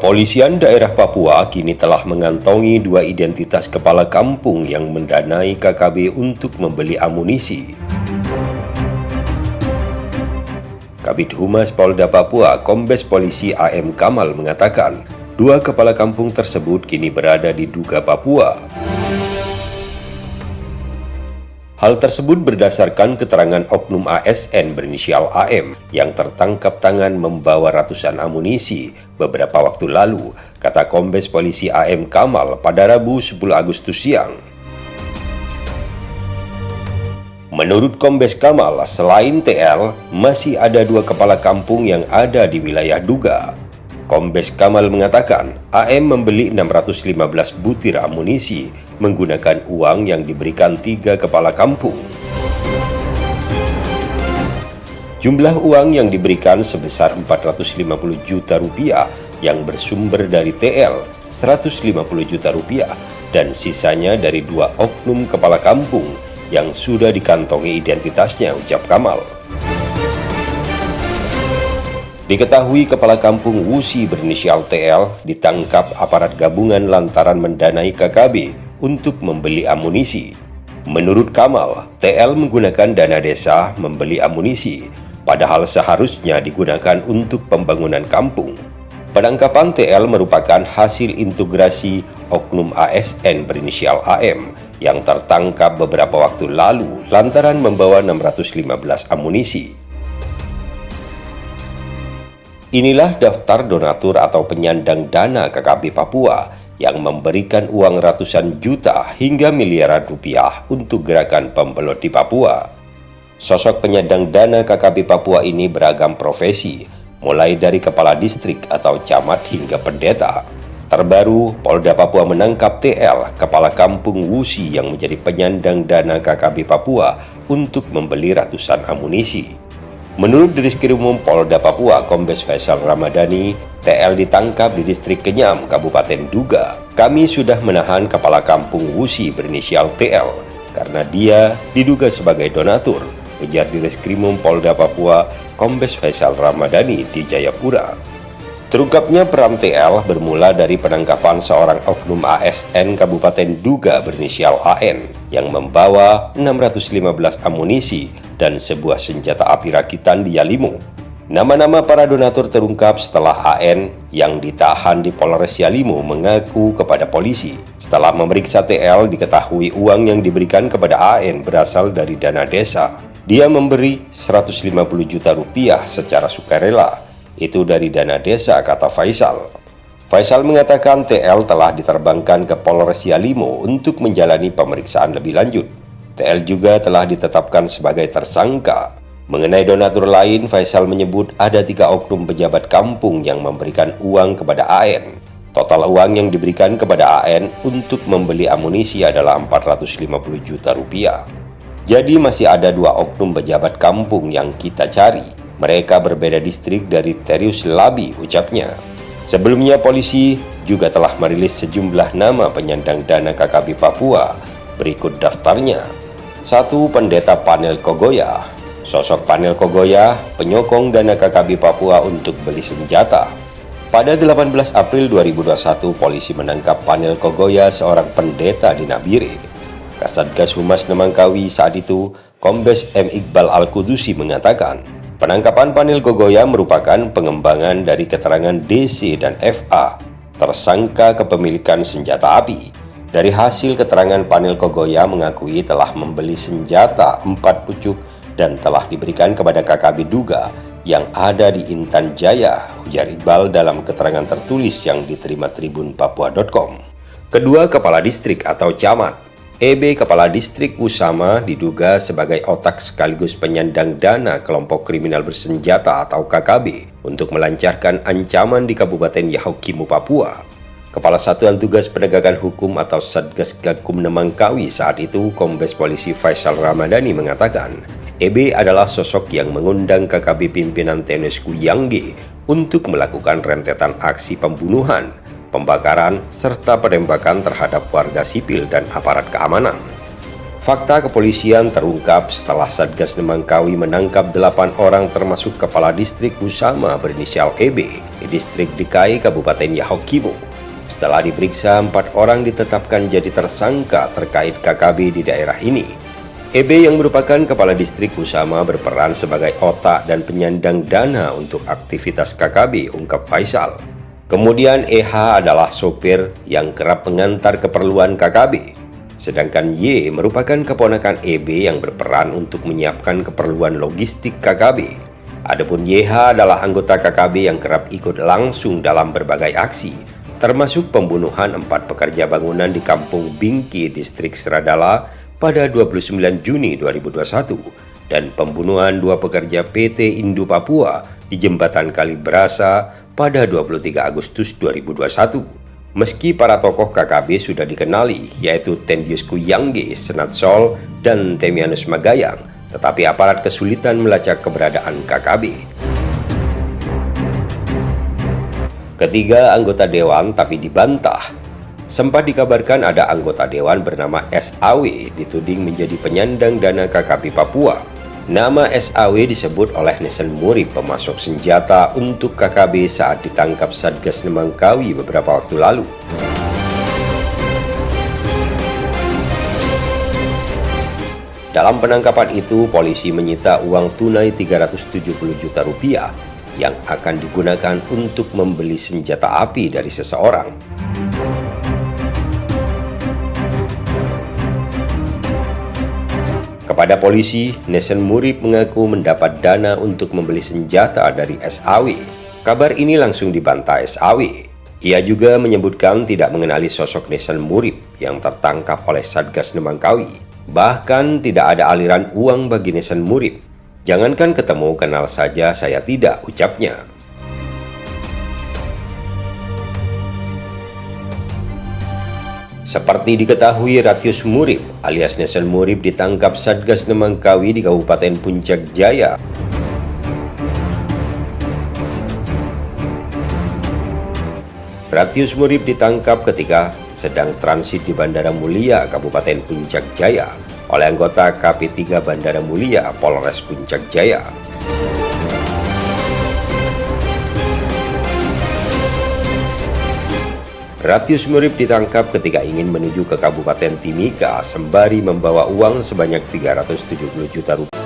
Kepolisian daerah Papua kini telah mengantongi dua identitas kepala kampung yang mendanai KKB untuk membeli amunisi. Kabit Humas Polda Papua, Kombes Polisi AM Kamal mengatakan, dua kepala kampung tersebut kini berada di Duga, Papua. Hal tersebut berdasarkan keterangan oknum ASN berinisial AM yang tertangkap tangan membawa ratusan amunisi beberapa waktu lalu, kata Kombes Polisi AM Kamal pada Rabu 10 Agustus siang. Menurut Kombes Kamal, selain TL, masih ada dua kepala kampung yang ada di wilayah Duga. Kombes Kamal mengatakan, AM membeli 615 butir amunisi menggunakan uang yang diberikan tiga kepala kampung. Jumlah uang yang diberikan sebesar 450 juta rupiah yang bersumber dari TL 150 juta rupiah dan sisanya dari dua oknum kepala kampung yang sudah dikantongi identitasnya ucap Kamal. Diketahui kepala kampung Wusi berinisial TL ditangkap aparat gabungan lantaran mendanai KKB untuk membeli amunisi. Menurut Kamal, TL menggunakan dana desa membeli amunisi, padahal seharusnya digunakan untuk pembangunan kampung. Penangkapan TL merupakan hasil integrasi oknum ASN berinisial AM yang tertangkap beberapa waktu lalu lantaran membawa 615 amunisi Inilah daftar donatur atau penyandang dana KKB Papua yang memberikan uang ratusan juta hingga miliaran rupiah untuk gerakan pembelot di Papua. Sosok penyandang dana KKB Papua ini beragam profesi, mulai dari kepala distrik atau camat hingga pendeta. Terbaru, Polda Papua menangkap TL, kepala kampung Wusi yang menjadi penyandang dana KKB Papua untuk membeli ratusan amunisi. Menurut Diskrimum Polda Papua, Kombes Faisal Ramadhani, TL ditangkap di distrik Kenyam, Kabupaten Duga. Kami sudah menahan kepala kampung Wusi berinisial TL karena dia diduga sebagai donatur, ujar Diskrimum Polda Papua, Kombes Faisal Ramadhani di Jayapura. Terungkapnya peran TL bermula dari penangkapan seorang oknum ASN Kabupaten Duga berinisial AN yang membawa 615 amunisi dan sebuah senjata api rakitan di Yalimu. Nama-nama para donatur terungkap setelah AN yang ditahan di Polres Yalimu mengaku kepada polisi. Setelah memeriksa TL, diketahui uang yang diberikan kepada AN berasal dari dana desa. Dia memberi 150 juta rupiah secara sukarela. Itu dari dana desa, kata Faisal. Faisal mengatakan TL telah diterbangkan ke Polres Yalimu untuk menjalani pemeriksaan lebih lanjut. TL juga telah ditetapkan sebagai tersangka. Mengenai donatur lain, Faisal menyebut ada tiga oknum pejabat kampung yang memberikan uang kepada AN. Total uang yang diberikan kepada AN untuk membeli amunisi adalah 450 juta rupiah. Jadi masih ada dua oknum pejabat kampung yang kita cari. Mereka berbeda distrik dari Terius Labi, ucapnya. Sebelumnya polisi juga telah merilis sejumlah nama penyandang dana KKB Papua. Berikut daftarnya. Satu pendeta panel Kogoya. Sosok panel Kogoya penyokong dana KKB Papua untuk beli senjata. Pada 18 April 2021, polisi menangkap panel Kogoya seorang pendeta di Nabire. Kasatgas Humas Nemangkawi saat itu, Kombes M. Iqbal Al-Kudusi mengatakan, penangkapan panel Kogoya merupakan pengembangan dari keterangan DC dan FA, tersangka kepemilikan senjata api. Dari hasil keterangan panel Kogoya mengakui telah membeli senjata empat pucuk dan telah diberikan kepada KKB Duga yang ada di Intan Jaya, ujar Iqbal dalam keterangan tertulis yang diterima Tribun Papua.com. Kedua kepala distrik atau camat, EB Kepala Distrik Usama diduga sebagai otak sekaligus penyandang dana kelompok kriminal bersenjata atau KKB untuk melancarkan ancaman di Kabupaten Yahokimu, Papua. Kepala Satuan Tugas Penegakan Hukum atau Satgas Gakum Nemangkawi saat itu Kombes Polisi Faisal Ramadhani mengatakan EB adalah sosok yang mengundang KKB pimpinan TNSku Yangge untuk melakukan rentetan aksi pembunuhan, pembakaran, serta penembakan terhadap warga sipil dan aparat keamanan. Fakta kepolisian terungkap setelah Satgas Nemangkawi menangkap 8 orang termasuk Kepala Distrik Usama berinisial EB di Distrik DKI Kabupaten Yahukimo. Setelah diperiksa, empat orang ditetapkan jadi tersangka terkait KKB di daerah ini. EB yang merupakan Kepala Distrik Usama berperan sebagai otak dan penyandang dana untuk aktivitas KKB, ungkap Faisal. Kemudian EH adalah sopir yang kerap mengantar keperluan KKB. Sedangkan Y merupakan keponakan EB yang berperan untuk menyiapkan keperluan logistik KKB. Adapun YH adalah anggota KKB yang kerap ikut langsung dalam berbagai aksi, termasuk pembunuhan empat pekerja bangunan di Kampung Bingki, Distrik Seradala pada 29 Juni 2021 dan pembunuhan dua pekerja PT Indo Papua di Jembatan Kalibrasa pada 23 Agustus 2021. Meski para tokoh KKB sudah dikenali, yaitu Tendius Kuyangge, Senat Sol, dan Temianus Magayang, tetapi aparat kesulitan melacak keberadaan KKB. Ketiga anggota dewan tapi dibantah. Sempat dikabarkan ada anggota dewan bernama SAW dituding menjadi penyandang dana KKB Papua Nama SAW disebut oleh Nesen Muri pemasok senjata untuk KKB saat ditangkap Satgas Nemangkawi beberapa waktu lalu. Dalam penangkapan itu, polisi menyita uang tunai 370 juta rupiah yang akan digunakan untuk membeli senjata api dari seseorang. Kepada polisi, Nesen Murib mengaku mendapat dana untuk membeli senjata dari SAW. Kabar ini langsung dibantah SAW. Ia juga menyebutkan tidak mengenali sosok Nesen Murib yang tertangkap oleh Satgas Nemangkawi. Bahkan tidak ada aliran uang bagi Nesen Murib. Jangankan ketemu, kenal saja saya tidak, ucapnya. Seperti diketahui Ratius Murib alias Nesel Murib ditangkap Satgas Nemangkawi di Kabupaten Puncak Jaya. Ratius Murib ditangkap ketika sedang transit di Bandara Mulia, Kabupaten Puncak Jaya oleh anggota KP3 Bandara Mulia, Polres Puncak Jaya. Ratius Murib ditangkap ketika ingin menuju ke Kabupaten Timika sembari membawa uang sebanyak 370 juta rupiah.